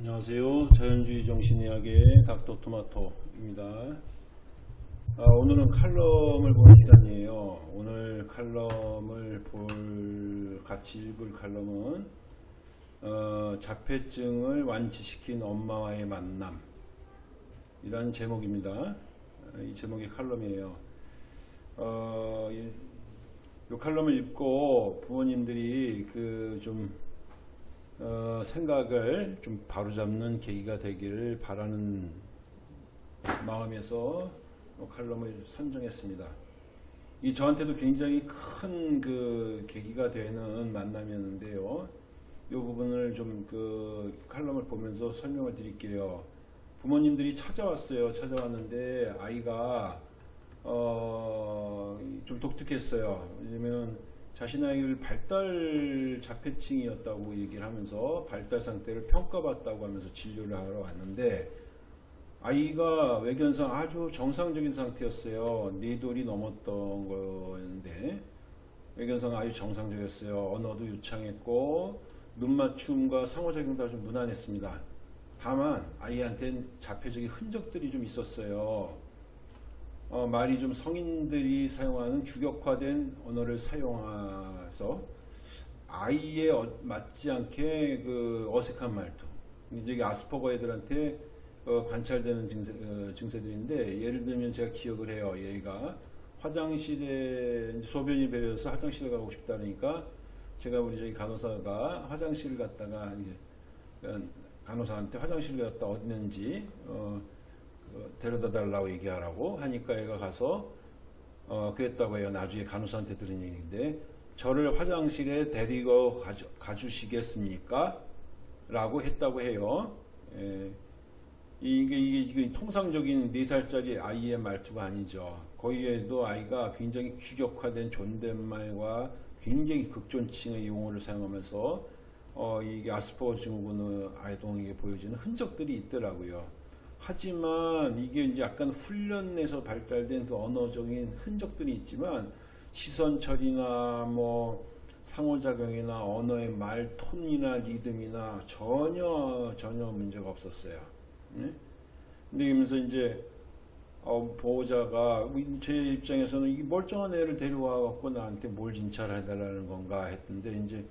안녕하세요. 자연주의 정신의학의 닥터 토마토입니다. 아, 오늘은 칼럼을 보는 시간이에요. 오늘 칼럼을 볼 같이 읽을 칼럼은 어, 자폐증을 완치시킨 엄마와의 만남 이라는 제목입니다. 아, 이 제목이 칼럼이에요. 어, 이, 이 칼럼을 읽고 부모님들이 그좀 어, 생각을 좀 바로잡는 계기가 되기를 바라는 마음에서 칼럼을 선정했습니다. 이 저한테도 굉장히 큰 그 계기가 되는 만남이었는데요. 이 부분을 좀 그 칼럼을 보면서 설명을 드릴게요. 부모님들이 찾아왔어요. 찾아왔는데 아이가 어, 좀 독특했어요. 왜냐면 자신 아이를 발달 자폐증이었다고 얘기를 하면서 발달 상태를 평가받다고 하면서 진료를 하러 왔는데 아이가 외견상 아주 정상적인 상태였어요. 네 돌이 넘었던 거였는데 외견상 아주 정상적이었어요. 언어도 유창했고 눈 맞춤과 상호작용도 아주 무난했습니다. 다만 아이한테는 자폐적인 흔적들이 좀 있었어요. 어, 말이 좀 성인들이 사용하는 규격화된 언어를 사용해서 아이에 어, 맞지 않게 그 어색한 말투. 이제 아스퍼거 애들한테 어, 관찰되는 증세, 어, 증세들인데 예를 들면 제가 기억을 해요. 얘가 화장실에 소변이 배려서 화장실에 가고 싶다 그러니까 제가 우리 저기 간호사가 화장실을 갔다가 이제 어, 간호사한테 화장실을 갔다 어딨는지 어, 그 데려다 달라고 얘기하라고 하니까 얘가 가서 어, 그랬다고 해요. 나중에 간호사한테 들은 얘기인데 저를 화장실에 데리고 가주, 가주시겠습니까? 라고 했다고 해요. 예. 이게, 이게, 이게 통상적인 4살짜리 아이의 말투가 아니죠. 거기에도 아이가 굉장히 규격화된 존댓말과 굉장히 극존칭의 용어를 사용하면서 어, 이게 아스퍼거 증후군 아이동에게 보여지는 흔적들이 있더라고요. 하지만 이게 이제 약간 훈련에서 발달된 그 언어적인 흔적들이 있지만 시선 처리나 뭐 상호작용이나 언어의 말 톤이나 리듬이나 전혀 전혀 문제가 없었어요. 네? 근데 이러면서 이제 어, 보호자가 제 입장에서는 이 멀쩡한 애를 데려와 갖고 나한테 뭘 진찰해달라는 건가 했는데 이제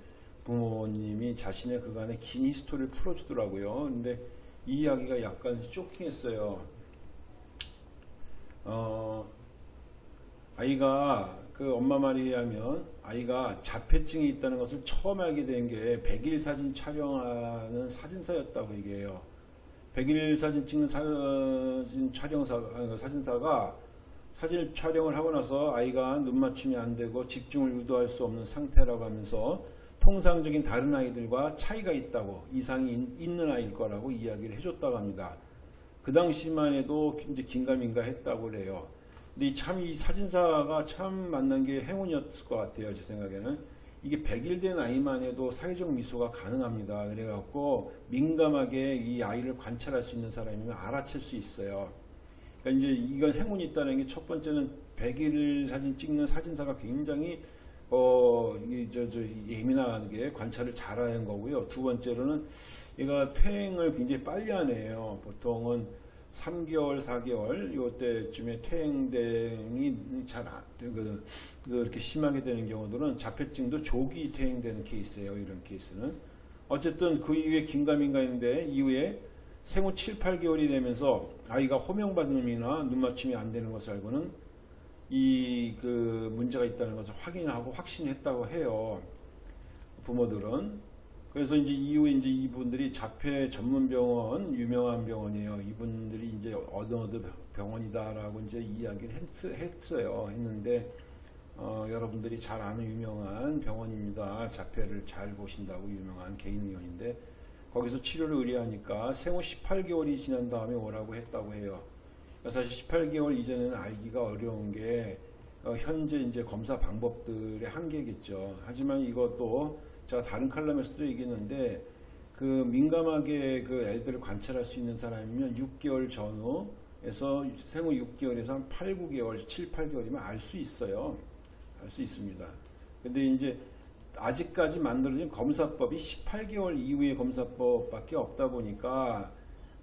부모님이 자신의 그간의 긴 히스토리를 풀어주더라고요. 근데 이 이야기가 약간 쇼킹했어요. 어, 아이가 그 엄마 말에 의하면 아이가 자폐증이 있다는 것을 처음 알게 된 게 100일 사진 촬영하는 사진사였다고 얘기해요. 100일 사진 찍는 사진 촬영사, 아, 사진사가 사진 촬영을 하고 나서 아이가 눈 맞춤이 안 되고 집중을 유도할 수 없는 상태라고 하면서 통상적인 다른 아이들과 차이가 있다고 이상이 있는 아이일 거라고 이야기를 해줬다고 합니다. 그 당시만 해도 이제 긴가민가 했다고 그래요. 근데 참 이 사진사가 참 만난 게 행운이었을 것 같아요. 제 생각에는. 이게 100일 된 아이만 해도 사회적 미소가 가능합니다. 그래갖고 민감하게 이 아이를 관찰할 수 있는 사람이면 알아챌 수 있어요. 그러니까 이제 이건 행운이 있다는 게 첫 번째는 100일 사진 찍는 사진사가 굉장히 어, 이, 저, 저, 예민하게 관찰을 잘하는 거고요. 두 번째로는 얘가 퇴행을 굉장히 빨리 하네요. 보통은 3개월, 4개월, 요때쯤에 퇴행이 잘 안, 그, 그렇게 심하게 되는 경우들은 자폐증도 조기 퇴행되는 케이스예요. 이런 케이스는. 어쨌든 그 이후에 긴가민가 있는데 이후에 생후 7, 8개월이 되면서 아이가 호명받음이나 눈맞춤이 안 되는 것을 알고는 이 그 문제가 있다는 것을 확인하고 확신했다고 해요. 부모들은. 그래서 이제 이후에 이제 이분들이 자폐 전문 병원, 유명한 병원이에요. 이분들이 이제 어느 어느 병원이다라고 이제 이야기를 했, 어요 했는데, 어, 여러분들이 잘 아는 유명한 병원입니다. 자폐를 잘 보신다고 유명한 개인 의원인데, 거기서 치료를 의뢰하니까 생후 18개월이 지난 다음에 오라고 했다고 해요. 사실 18개월 이전에는 알기가 어려운 게 어, 현재 이제 검사 방법들의 한계겠죠. 하지만 이것도 제가 다른 칼럼에서도 얘기했는데 그 민감하게 그 애들을 관찰할 수 있는 사람이면 6개월 전후에서 생후 6개월에서 한 8, 9개월, 7, 8개월이면 알 수 있어요. 알 수 있습니다. 근데 이제 아직까지 만들어진 검사법이 18개월 이후의 검사법밖에 없다 보니까 어,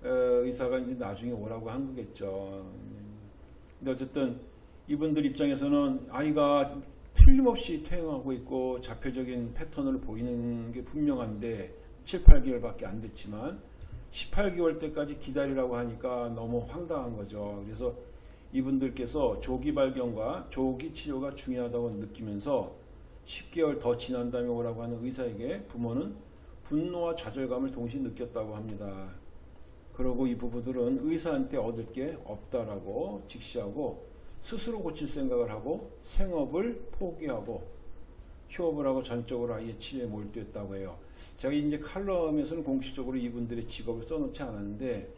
의사가 이제 나중에 오라고 한 거겠죠. 근데 어쨌든 이분들 입장에서는 아이가 틀림없이 퇴행하고 있고 자폐적인 패턴을 보이는 게 분명한데 7, 8개월밖에 안 됐지만 18개월 때까지 기다리라고 하니까 너무 황당한 거죠. 그래서 이분들께서 조기 발견과 조기 치료가 중요하다고 느끼면서 10개월 더 지난 다음에 오라고 하는 의사에게 부모는 분노와 좌절감을 동시에 느꼈다고 합니다. 그러고 이 부부들은 의사한테 얻을 게 없다라고 직시하고 스스로 고칠 생각을 하고 생업을 포기하고 휴업을 하고 전적으로 아이의 치료에 몰두했다고 해요. 제가 이제 칼럼에서는 공식적으로 이분들의 직업을 써놓지 않았는데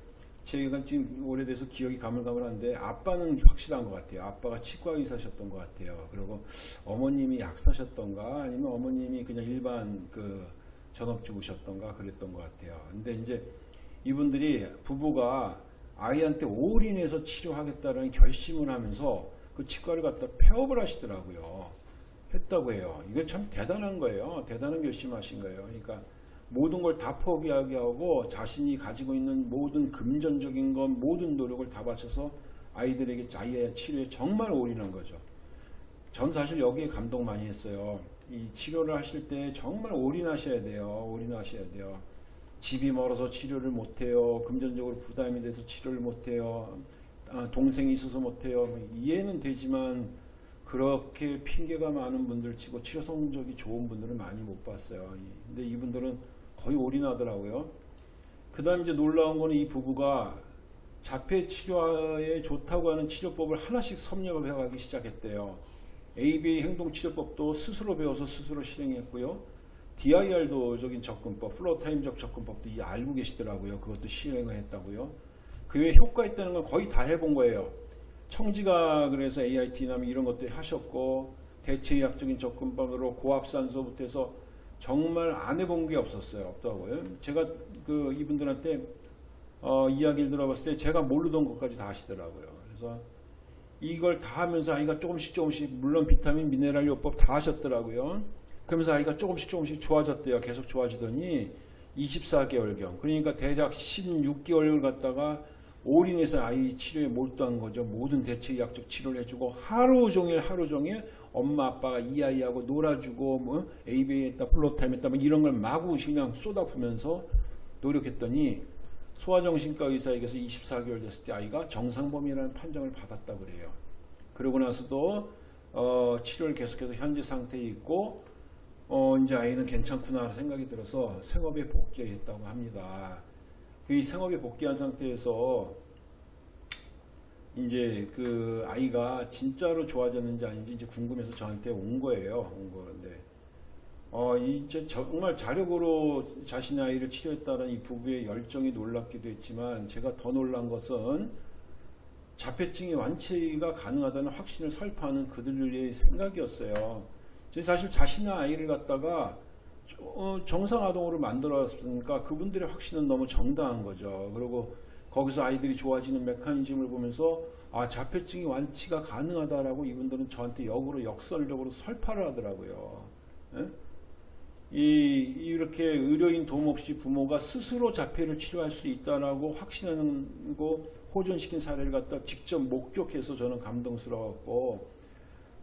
제가 지금 오래돼서 기억이 가물가물한데 아빠는 확실한 것 같아요. 아빠가 치과 의사셨던 것 같아요. 그리고 어머님이 약사셨던가 아니면 어머님이 그냥 일반 그 전업주부셨던가 그랬던 것 같아요. 근데 이제 이분들이 부부가 아이한테 올인해서 치료하겠다는 결심을 하면서 그 치과를 갖다 폐업을 하시더라고요. 했다고 해요. 이건 참 대단한 거예요. 대단한 결심하신 거예요. 그러니까 모든 걸 다 포기하게 하고 자신이 가지고 있는 모든 금전적인 것, 모든 노력을 다 바쳐서 아이들에게 아이의 치료에 정말 올인한 거죠. 전 사실 여기에 감동 많이 했어요. 이 치료를 하실 때 정말 올인하셔야 돼요. 올인하셔야 돼요. 집이 멀어서 치료를 못해요. 금전적으로 부담이 돼서 치료를 못해요. 아, 동생이 있어서 못해요. 뭐 이해는 되지만 그렇게 핑계가 많은 분들 치고 치료 성적이 좋은 분들은 많이 못 봤어요. 근데 이분들은 거의 올인하더라고요. 그 다음 이제 놀라운 거는 이 부부가 자폐 치료에 좋다고 하는 치료법을 하나씩 섭렵을 해가기 시작했대요. ABA 행동치료법도 스스로 배워서 스스로 실행했고요. DIR도적인 접근법, 플로타임적 접근법도 이 알고 계시더라고요. 그것도 실행을 했다고요. 그 외에 효과 있다는 건 거의 다 해본 거예요. 청지가 그래서 AIT나 이런 것들 하셨고 대체의학적인 접근법으로 고압산소부터 해서 정말 안 해본 게 없었어요. 없다고요. 제가 그 이분들한테 어, 이야기를 들어봤을 때 제가 모르던 것까지 다 하시더라고요. 그래서 이걸 다 하면서 아이가 조금씩 조금씩 물론 비타민 미네랄 요법 다 하셨더라고요. 그러면서 아이가 조금씩 조금씩 좋아졌대요. 계속 좋아지더니 24개월경 그러니까 대략 16개월을 갖다가 올인해서 아이 치료에 몰두한 거죠. 모든 대체의학적 치료를 해주고 하루 종일 하루 종일 엄마 아빠가 이 아이하고 놀아주고 뭐 ABA 했다 floortime 했다 뭐 이런 걸 마구 그냥 쏟아부면서 노력했더니 소아정신과 의사에게서 24개월 됐을 때 아이가 정상범위라는 판정을 받았다 그래요. 그러고 나서도 어, 치료를 계속해서 현재 상태에 있고 어, 이제 아이는 괜찮구나 생각이 들어서 생업에 복귀했다고 합니다. 이 생업에 복귀한 상태에서 이제 그 아이가 진짜로 좋아졌는지 아닌지 이제 궁금해서 저한테 온 거예요. 온 거는데 어 이제 정말 자력으로 자신의 아이를 치료했다는 이 부부의 열정이 놀랍기도 했지만 제가 더 놀란 것은 자폐증의 완치가 가능하다는 확신을 설파하는 그들의 생각이었어요. 사실 자신의 아이를 갖다가 어, 정상 아동으로 만들었으니까 그분들의 확신은 너무 정당한 거죠. 그리고 거기서 아이들이 좋아지는 메커니즘을 보면서 아 자폐증이 완치가 가능하다라고 이분들은 저한테 역으로 역설적으로 설파를 하더라고요. 예? 이 이렇게 의료인 도움 없이 부모가 스스로 자폐를 치료할 수 있다라고 확신하는 거 호전시킨 사례를 갖다 직접 목격해서 저는 감동스러웠고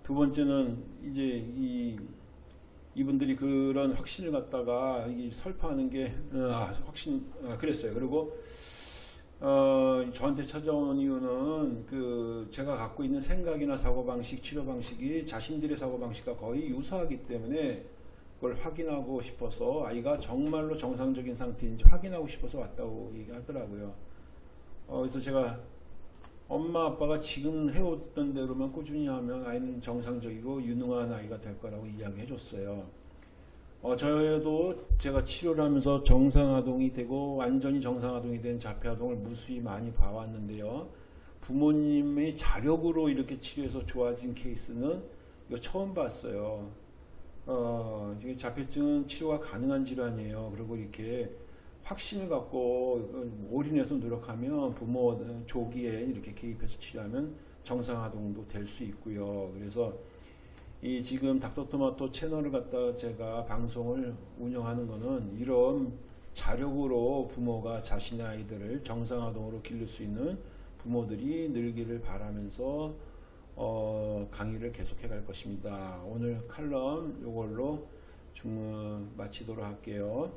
두 번째는 이제 이 이분들이 그런 확신을 갖다가 설파하는 게 어, 확신 아, 그랬어요. 그리고 어, 저한테 찾아온 이유는 그 제가 갖고 있는 생각이나 사고 방식, 치료 방식이 자신들의 사고 방식과 거의 유사하기 때문에 그걸 확인하고 싶어서 아이가 정말로 정상적인 상태인지 확인하고 싶어서 왔다고 얘기하더라고요. 어, 그래서 제가 엄마 아빠가 지금 해오던 대로만 꾸준히 하면 아이는 정상적이고 유능한 아이가 될 거라고 이야기해 줬어요. 어, 저도 제가 치료를 하면서 정상아동이 되고 완전히 정상아동이 된 자폐아동을 무수히 많이 봐왔는데요. 부모님의 자력으로 이렇게 치료해서 좋아진 케이스는 이거 처음 봤어요. 어, 자폐증은 치료가 가능한 질환이에요. 그리고 이렇게 확신을 갖고 올인해서 노력하면 부모 조기에 이렇게 개입해서 치료하면 정상아동도 될 수 있고요. 그래서 이 지금 닥터토마토 채널을 갖다가 제가 방송을 운영하는 거는 이런 자력으로 부모가 자신의 아이들을 정상화동으로 기를 수 있는 부모들이 늘기를 바라면서 어, 강의를 계속해 갈 것입니다. 오늘 칼럼 이걸로 중 마치도록 할게요.